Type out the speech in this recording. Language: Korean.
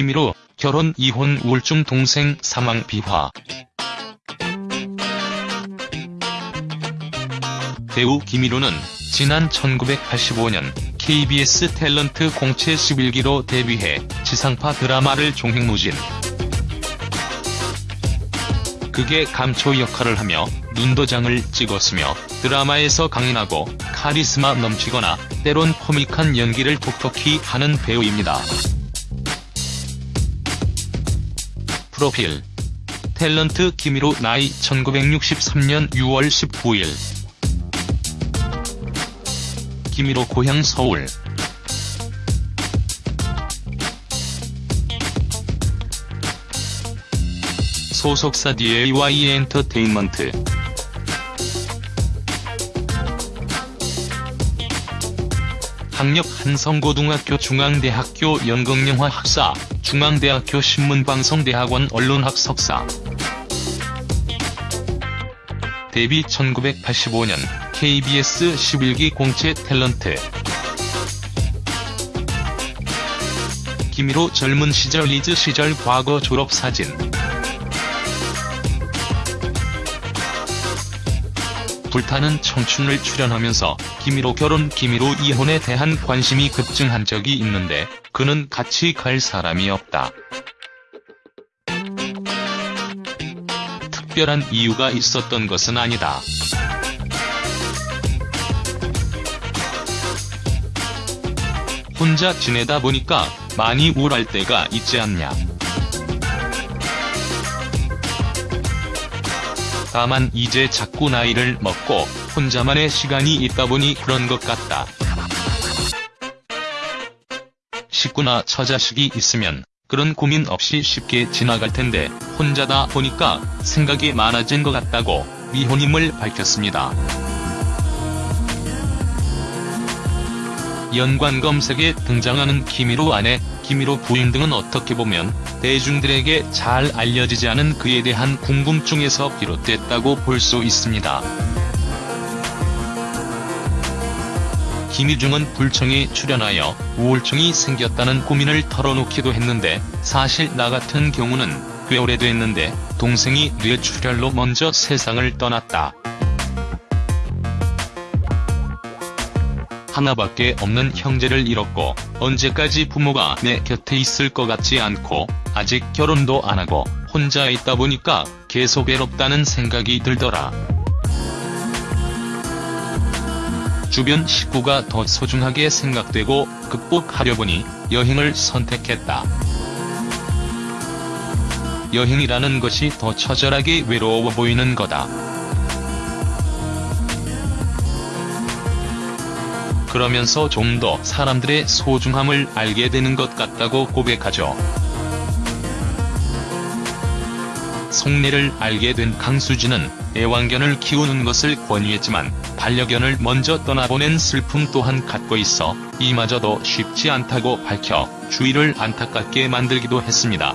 김희로 결혼 이혼 우울증 동생 사망 비화 배우 김희로는 지난 1985년 KBS 탤런트 공채 11기로 데뷔해 지상파 드라마를 종횡무진. 극의 감초 역할을 하며 눈도장을 찍었으며 드라마에서 강인하고 카리스마 넘치거나 때론 코믹한 연기를 톡톡히 하는 배우입니다. 프로필. 탤런트 김희로 나이 1963년 6월 19일. 김희로 고향 서울. 소속사 DAY 엔터테인먼트 학력 한성고등학교 중앙대학교 연극영화 학사, 중앙대학교 신문방송대학원 언론학 석사. 데뷔 1985년 KBS 11기 공채 탤런트. 김희로 젊은 시절 리즈 시절 과거 졸업사진 불타는 청춘을 출연하면서 김희로 결혼 김희로 이혼에 대한 관심이 급증한 적이 있는데 그는 같이 갈 사람이 없다. 특별한 이유가 있었던 것은 아니다. 혼자 지내다 보니까 많이 우울할 때가 있지 않냐. 다만 이제 자꾸 나이를 먹고 혼자만의 시간이 있다 보니 그런 것 같다. 식구나 처자식이 있으면 그런 고민 없이 쉽게 지나갈 텐데 혼자다 보니까 생각이 많아진 것 같다고 미혼임을 밝혔습니다. 연관 검색에 등장하는 김희로 아내, 김희로 부인 등은 어떻게 보면 대중들에게 잘 알려지지 않은 그에 대한 궁금증에서 비롯됐다고 볼 수 있습니다. 김희중은 불청에 출연하여 우울증이 생겼다는 고민을 털어놓기도 했는데 사실 나 같은 경우는 꽤 오래됐는데 동생이 뇌출혈로 먼저 세상을 떠났다. 하나밖에 없는 형제를 잃었고 언제까지 부모가 내 곁에 있을 것 같지 않고 아직 결혼도 안 하고 혼자 있다 보니까 계속 외롭다는 생각이 들더라. 주변 식구가 더 소중하게 생각되고 극복하려 보니 여행을 선택했다. 여행이라는 것이 더 처절하게 외로워 보이는 거다. 그러면서 좀 더 사람들의 소중함을 알게 되는 것 같다고 고백하죠. 속내를 알게 된 강수진은 애완견을 키우는 것을 권유했지만 반려견을 먼저 떠나보낸 슬픔 또한 갖고 있어 이마저도 쉽지 않다고 밝혀 주위를 안타깝게 만들기도 했습니다.